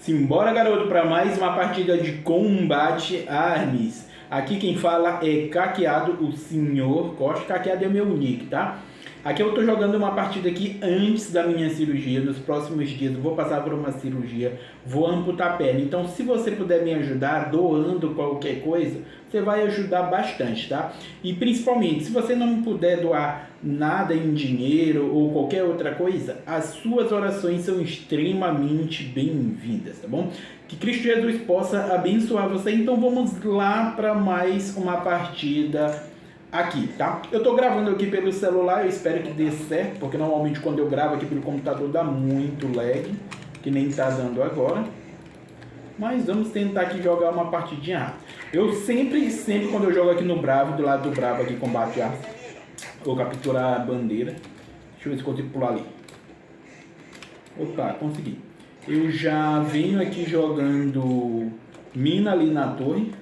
Simbora, garoto, para mais uma partida de combate armes. Aqui quem fala é Caqueado, o senhor Costa. Caqueado é meu nick, tá? Aqui eu tô jogando uma partida aqui antes da minha cirurgia. Nos próximos dias vou passar por uma cirurgia, vou amputar a perna. Então se você puder me ajudar doando qualquer coisa, você vai ajudar bastante, tá? E principalmente, se você não puder doar nada em dinheiro ou qualquer outra coisa, as suas orações são extremamente bem-vindas, tá bom? Que Cristo Jesus possa abençoar você. Então vamos lá para mais uma partida aqui, tá? Eu tô gravando aqui pelo celular, eu espero que dê certo, porque normalmente quando eu gravo aqui pelo computador dá muito lag, que nem tá dando agora. Mas vamos tentar aqui jogar uma partidinha. Eu sempre, sempre quando eu jogo aqui no Bravo, do lado do Bravo aqui, combate a... Vou capturar a bandeira. Deixa eu ver se consigo pular ali. Opa, consegui. Eu já venho aqui jogando mina ali na torre